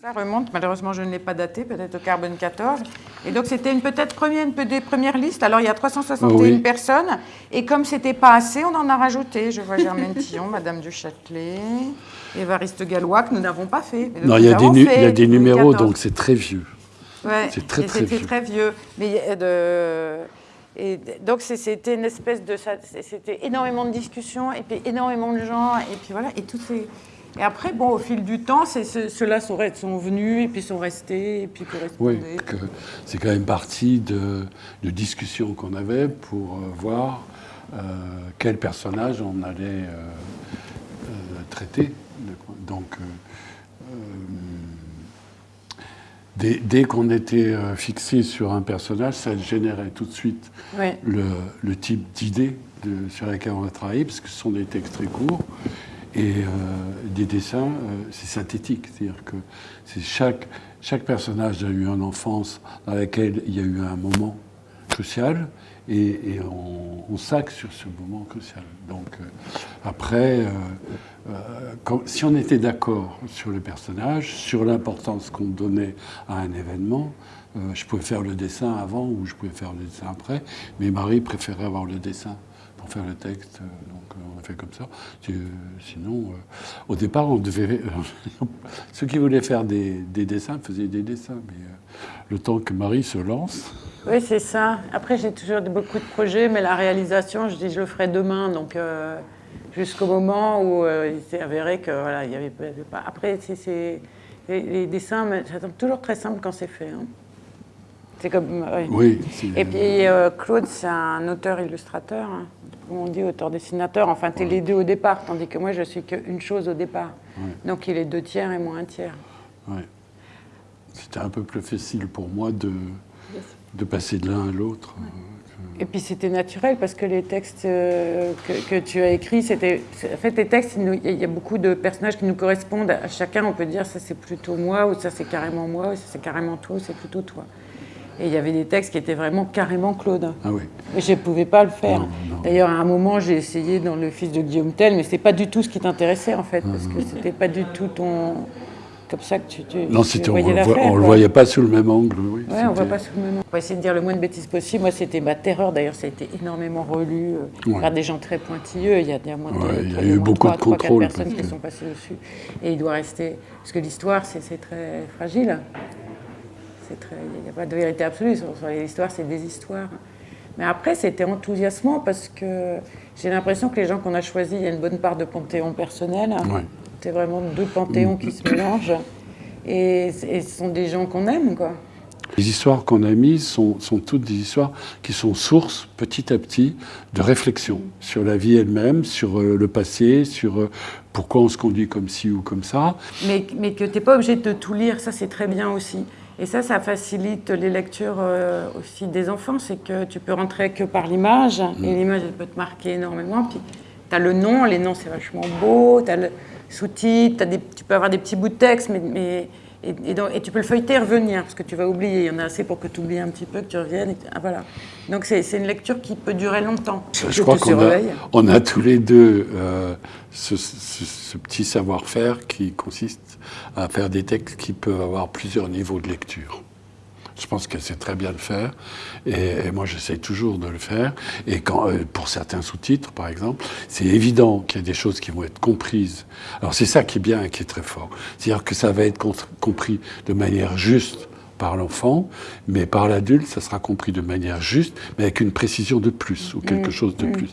Ça remonte, malheureusement je ne l'ai pas daté, peut-être au carbone 14. Et donc c'était une peut-être première, une des premières listes. Alors il y a 361 Oui. personnes. Et comme c'était pas assez, on en a rajouté. Je vois Germaine Tillon, Madame du Châtelet, Évariste Gallois, que nous n'avons pas fait. mais Non, il y a des, avons nu- fait il y a des depuis numéros, 14. donc c'est très vieux. Ouais, C'est très, très c'était vieux. très vieux. Mais de... Et d- donc c'était une espèce de c'était énormément de discussions et puis énormément de gens et puis voilà et tout ces et après bon au fil du temps ceux-là sont, venus et puis sont restés et puis Oui, correspondaient. que c'est quand même partie de, de discussions qu'on avait pour euh, voir euh, quel personnage on allait euh, euh, traiter. Donc, dès, dès qu'on était fixé sur un personnage, ça générait tout de suite le, le type d'idée sur laquelle on va travailler, parce que ce sont des textes très courts. Et euh, des dessins, euh, c'est synthétique. C'est-à-dire que chaque, chaque personnage a eu une enfance dans laquelle il y a eu un moment crucial et, on, on s'axe sur ce moment crucial. Donc euh, après, si on était d'accord sur le personnage, sur l'importance qu'on donnait à un événement, je pouvais faire le dessin avant ou je pouvais faire le dessin après, mais Marie préférait avoir le dessin faire le texte, euh, donc euh, on a fait comme ça. Euh, Sinon, au départ, on devait. ceux qui voulaient faire des, des dessins faisaient des dessins, mais le temps que Marie se lance, Oui, c'est ça. Après, j'ai toujours beaucoup de projets, mais la réalisation, je dis, je le ferai demain. Donc, jusqu'au moment où il s'est avéré que voilà, il y avait, pas. Après, c'est, les, dessins, ça semble toujours très simple quand c'est fait. hein. C'est comme. ouais. oui. Et puis euh, Claude, c'est un auteur-illustrateur, hein. Comment on dit auteur-dessinateur. Enfin, t'es les deux au départ, tandis que moi, je suis qu'une chose au départ. Ouais. Donc, il est deux tiers et moi un tiers. C'était un peu plus facile pour moi de, de passer de l'un à l'autre. Et puis c'était naturel parce que les textes euh, que, que tu as écrits, c'était. En fait, les textes, il y a beaucoup de personnages qui nous correspondent. À chacun, on peut dire ça c'est plutôt moi, ou ça c'est carrément moi, ou ça c'est carrément toi, ou c'est plutôt toi. Et il y avait des textes qui étaient vraiment carrément Claude. Ah oui. Et je ne pouvais pas le faire. D'ailleurs, à un moment, j'ai essayé dans Le Fils de Guillaume Tell, mais ce n'était pas du tout ce qui t'intéressait en fait, parce que c'était pas du tout ton. Comme ça que tu, tu, Non, tu on voyais ne le, voit- voyait pas sous le même angle. Oui, Ouais, on voit C'était- pas sous le même nom. On va essayer de dire le moins de bêtises possible. Moi, c'était ma terreur. D'ailleurs, ça a été énormément relu euh, Ouais. par des gens très pointilleux. Il y a, il y a moins de, Ouais, il y a eu beaucoup de trois, quatre contrôle, personnes qui sont passées dessus. Et il doit rester... Parce que l'histoire, c'est très fragile. Très... Il n'y a pas de vérité absolue. Sur, sur les histoires, c'est des histoires. Mais après, c'était enthousiasmant parce que j'ai l'impression que les gens qu'on a choisis, il y a une bonne part de panthéon personnel. Ouais. C'est vraiment deux panthéons qui se mélangent. Et, et ce sont des gens qu'on aime, quoi. Les histoires qu'on a mises sont, sont toutes des histoires qui sont sources, petit à petit, de réflexion sur la vie elle-même, sur euh, le passé, sur euh, pourquoi on se conduit comme ci ou comme ça. Mais, mais que tu n'es pas obligé de tout lire, ça c'est très bien aussi. Et ça, ça facilite les lectures euh, aussi des enfants, c'est que tu peux rentrer que par l'image, et l'image elle peut te marquer énormément. Puis tu as le nom, les noms c'est vachement beau, tu as le sous-titre, tu peux avoir des petits bouts de texte, mais, mais- et, et donc- et tu peux le feuilleter et revenir, parce que tu vas oublier. Il y en a assez pour que tu oublies un petit peu, que tu reviennes. et que- ah, voilà. Donc c'est une lecture qui peut durer longtemps. Je crois qu'on a, on a tous les deux euh, ce, ce- ce petit savoir-faire qui consiste à faire des textes qui peuvent avoir plusieurs niveaux de lecture. Je pense qu'elle sait très bien le faire, et, et moi j'essaie toujours de le faire. Et quand, euh, pour certains sous-titres, par exemple, c'est évident qu'il y a des choses qui vont être comprises. Alors c'est ça qui est bien et qui est très fort. C'est-à-dire que ça va être compris de manière juste par l'enfant, mais par l'adulte, ça sera compris de manière juste, mais avec une précision de plus ou quelque chose de plus.